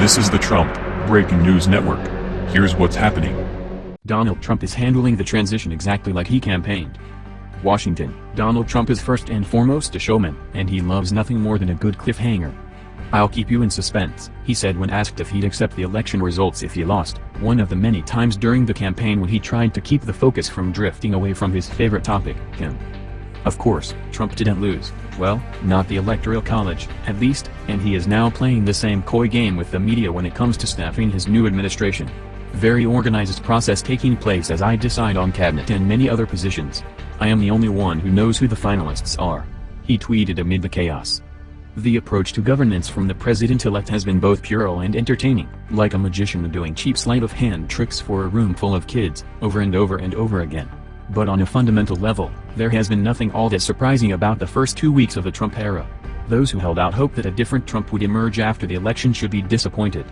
This is the Trump Breaking News Network. Here's what's happening. Donald Trump is handling the transition exactly like he campaigned. Washington, Donald Trump is first and foremost a showman, and he loves nothing more than a good cliffhanger. I'll keep you in suspense, he said when asked if he'd accept the election results if he lost, one of the many times during the campaign when he tried to keep the focus from drifting away from his favorite topic, him. Of course, Trump didn't lose, well, not the Electoral College, at least, and he is now playing the same coy game with the media when it comes to staffing his new administration. Very organized process taking place as I decide on cabinet and many other positions. I am the only one who knows who the finalists are. He tweeted amid the chaos. The approach to governance from the president-elect has been both puerile and entertaining, like a magician doing cheap sleight of hand tricks for a room full of kids, over and over and over again. But on a fundamental level, there has been nothing all that surprising about the first two weeks of the Trump era. Those who held out hope that a different Trump would emerge after the election should be disappointed.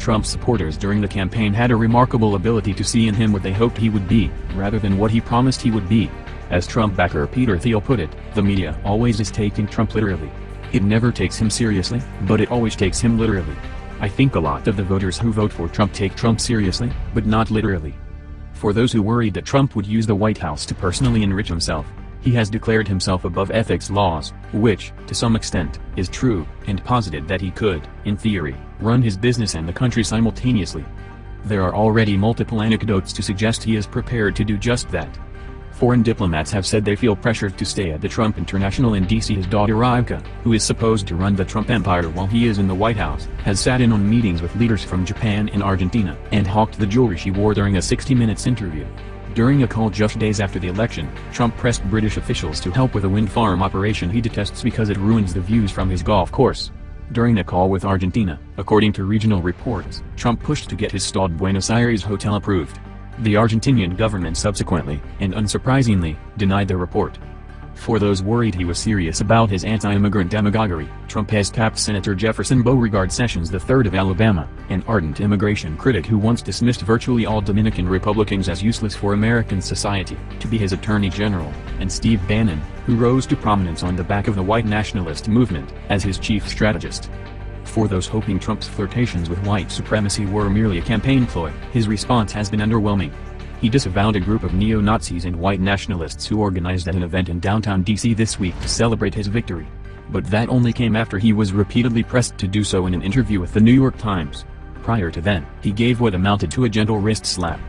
Trump supporters during the campaign had a remarkable ability to see in him what they hoped he would be, rather than what he promised he would be. As Trump backer Peter Thiel put it, the media always is taking Trump literally. It never takes him seriously, but it always takes him literally. I think a lot of the voters who vote for Trump take Trump seriously, but not literally. For those who worried that Trump would use the White House to personally enrich himself, he has declared himself above ethics laws, which, to some extent, is true, and posited that he could, in theory, run his business and the country simultaneously. There are already multiple anecdotes to suggest he is prepared to do just that. Foreign diplomats have said they feel pressured to stay at the Trump International in D.C. His daughter Ivanka, who is supposed to run the Trump empire while he is in the White House, has sat in on meetings with leaders from Japan and Argentina and hawked the jewelry she wore during a 60 Minutes interview. During a call just days after the election, Trump pressed British officials to help with a wind farm operation he detests because it ruins the views from his golf course. During a call with Argentina, according to regional reports, Trump pushed to get his stalled Buenos Aires hotel approved. The Argentinian government subsequently, and unsurprisingly, denied the report. For those worried he was serious about his anti-immigrant demagoguery, Trump has tapped Senator Jefferson Beauregard Sessions III of Alabama, an ardent immigration critic who once dismissed virtually all Dominican Republicans as useless for American society, to be his attorney general, and Steve Bannon, who rose to prominence on the back of the white nationalist movement, as his chief strategist. For those hoping Trump's flirtations with white supremacy were merely a campaign ploy, his response has been underwhelming. He disavowed a group of neo-Nazis and white nationalists who organized at an event in downtown D.C. this week to celebrate his victory. But that only came after he was repeatedly pressed to do so in an interview with the New York Times. Prior to then, he gave what amounted to a gentle wrist slap.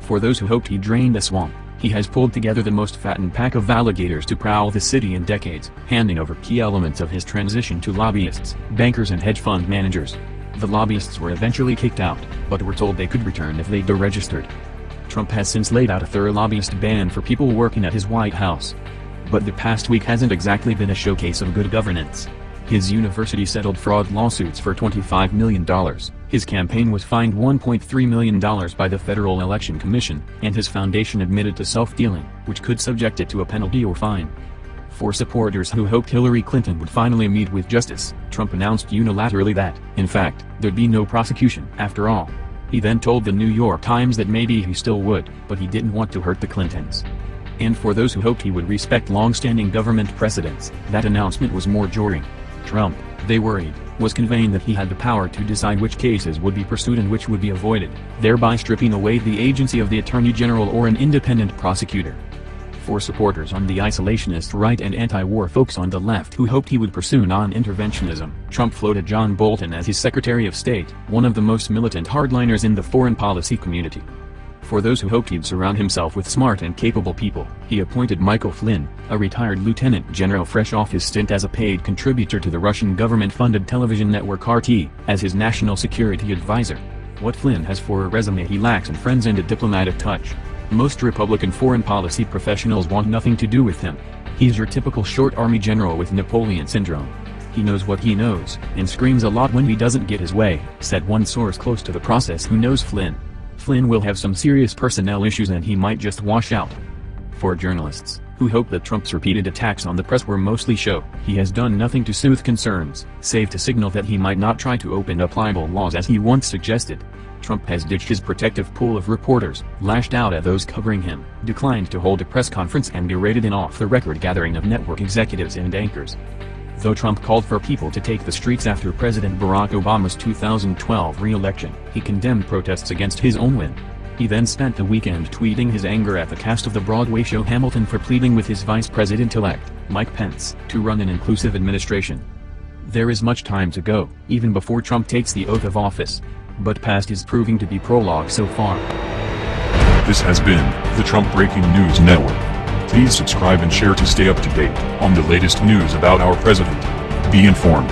For those who hoped he drained the swamp, he has pulled together the most fattened pack of alligators to prowl the city in decades, handing over key elements of his transition to lobbyists, bankers and hedge fund managers. The lobbyists were eventually kicked out, but were told they could return if they deregistered. Trump has since laid out a thorough lobbyist ban for people working at his White House. But the past week hasn't exactly been a showcase of good governance. His university settled fraud lawsuits for $25 million, his campaign was fined $1.3 million by the Federal Election Commission, and his foundation admitted to self-dealing, which could subject it to a penalty or fine. For supporters who hoped Hillary Clinton would finally meet with justice, Trump announced unilaterally that, in fact, there'd be no prosecution after all. He then told the New York Times that maybe he still would, but he didn't want to hurt the Clintons. And for those who hoped he would respect long-standing government precedents, that announcement was more jarring. Trump, they worried, was conveying that he had the power to decide which cases would be pursued and which would be avoided, thereby stripping away the agency of the Attorney General or an independent prosecutor. For supporters on the isolationist right and anti-war folks on the left who hoped he would pursue non-interventionism, Trump floated John Bolton as his Secretary of State, one of the most militant hardliners in the foreign policy community. For those who hoped he'd surround himself with smart and capable people, he appointed Michael Flynn, a retired lieutenant general fresh off his stint as a paid contributor to the Russian government-funded television network RT, as his national security advisor. What Flynn has for a resume he lacks in friends and a diplomatic touch. Most Republican foreign policy professionals want nothing to do with him. He's your typical short army general with Napoleon syndrome. He knows what he knows, and screams a lot when he doesn't get his way, said one source close to the process who knows Flynn. Flynn will have some serious personnel issues and he might just wash out. For journalists, who hope that Trump's repeated attacks on the press were mostly show, he has done nothing to soothe concerns, save to signal that he might not try to open up libel laws as he once suggested. Trump has ditched his protective pool of reporters, lashed out at those covering him, declined to hold a press conference and berated an off-the-record gathering of network executives and anchors. Though Trump called for people to take the streets after President Barack Obama's 2012 re-election, he condemned protests against his own win. He then spent the weekend tweeting his anger at the cast of the Broadway show Hamilton for pleading with his vice president-elect, Mike Pence, to run an inclusive administration. There is much time to go, even before Trump takes the oath of office. But past is proving to be prologue so far. This has been the Trump Breaking News Network. Please subscribe and share to stay up to date on the latest news about our president. Be informed.